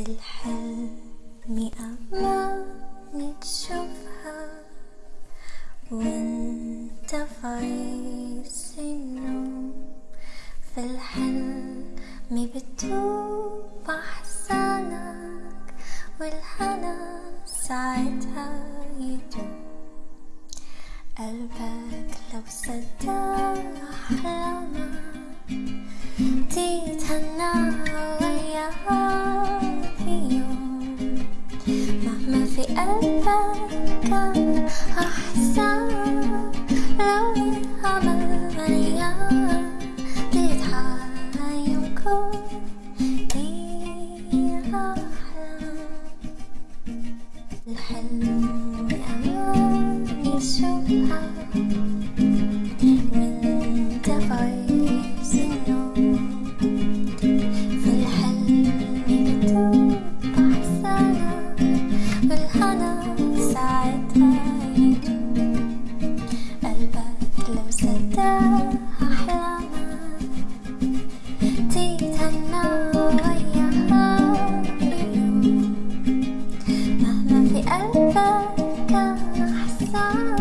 الحلم أماني تشوفها وأنت في النوم في الحلم بتدوب أحزانك والهنا ساعتها يدوم قلبك لو صدق أحلامك تتهنى. في كان أحزان لو الأمل مليان تضحك يمكن فيها أحلام الحلم أمان يشوفها Oh